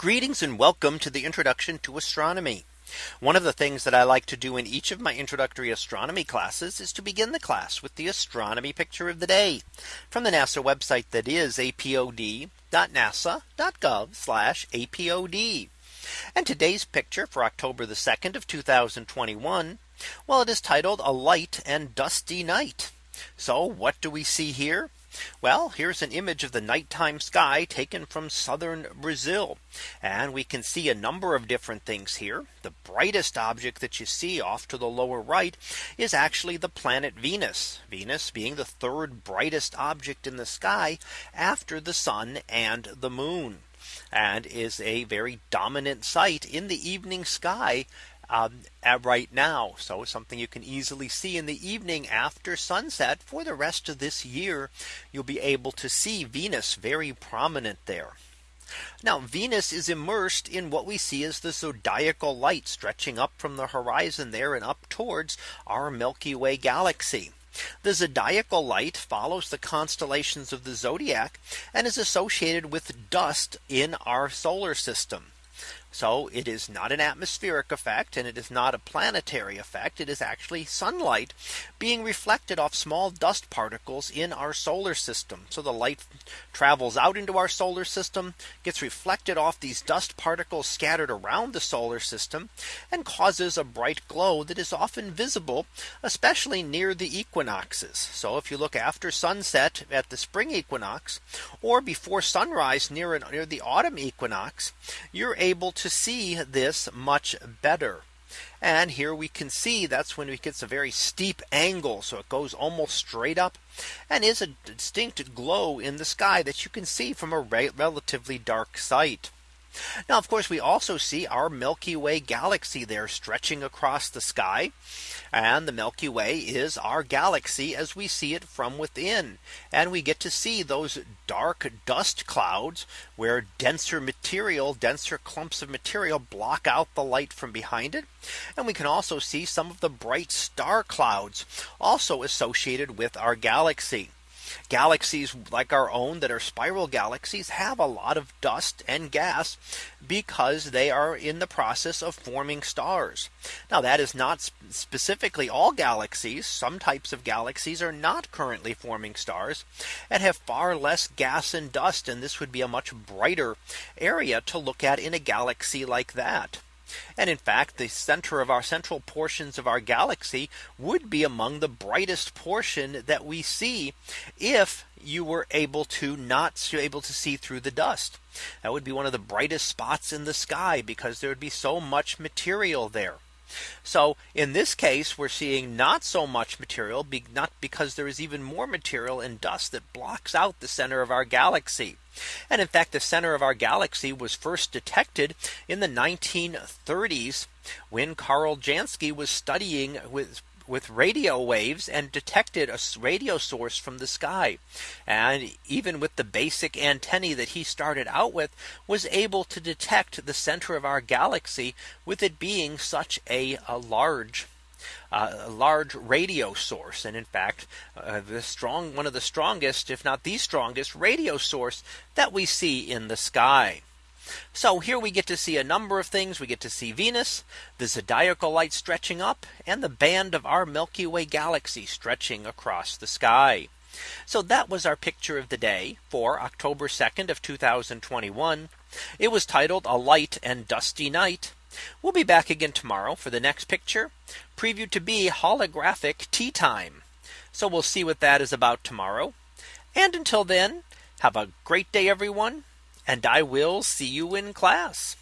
Greetings and welcome to the introduction to astronomy. One of the things that I like to do in each of my introductory astronomy classes is to begin the class with the astronomy picture of the day from the NASA website that is apod.nasa.gov apod. And today's picture for October the 2nd of 2021. Well, it is titled a light and dusty night. So what do we see here? Well, here's an image of the nighttime sky taken from southern Brazil. And we can see a number of different things here. The brightest object that you see off to the lower right is actually the planet Venus. Venus being the third brightest object in the sky after the sun and the moon and is a very dominant sight in the evening sky um, right now. So something you can easily see in the evening after sunset for the rest of this year. You'll be able to see Venus very prominent there. Now Venus is immersed in what we see as the zodiacal light stretching up from the horizon there and up towards our Milky Way galaxy. The zodiacal light follows the constellations of the zodiac and is associated with dust in our solar system. So it is not an atmospheric effect and it is not a planetary effect. It is actually sunlight being reflected off small dust particles in our solar system. So the light travels out into our solar system, gets reflected off these dust particles scattered around the solar system and causes a bright glow that is often visible, especially near the equinoxes. So if you look after sunset at the spring equinox or before sunrise near, near the autumn equinox, you're able to to see this much better. And here we can see that's when it gets a very steep angle. So it goes almost straight up and is a distinct glow in the sky that you can see from a relatively dark site. Now, of course, we also see our Milky Way galaxy there stretching across the sky. And the Milky Way is our galaxy as we see it from within. And we get to see those dark dust clouds where denser material, denser clumps of material block out the light from behind it. And we can also see some of the bright star clouds also associated with our galaxy. Galaxies like our own that are spiral galaxies have a lot of dust and gas because they are in the process of forming stars. Now that is not specifically all galaxies. Some types of galaxies are not currently forming stars and have far less gas and dust. And this would be a much brighter area to look at in a galaxy like that. And in fact, the center of our central portions of our galaxy would be among the brightest portion that we see if you were able to not able to see through the dust. That would be one of the brightest spots in the sky because there would be so much material there. So in this case, we're seeing not so much material, not because there is even more material in dust that blocks out the center of our galaxy. And in fact, the center of our galaxy was first detected in the 1930s when Karl Jansky was studying with with radio waves and detected a radio source from the sky. And even with the basic antennae that he started out with was able to detect the center of our galaxy with it being such a, a large uh, a large radio source. And in fact, uh, the strong one of the strongest, if not the strongest radio source that we see in the sky. So here we get to see a number of things. We get to see Venus, the zodiacal light stretching up and the band of our Milky Way galaxy stretching across the sky. So that was our picture of the day for October 2nd of 2021. It was titled a light and dusty night. We'll be back again tomorrow for the next picture previewed to be holographic tea time. So we'll see what that is about tomorrow. And until then, have a great day, everyone. And I will see you in class.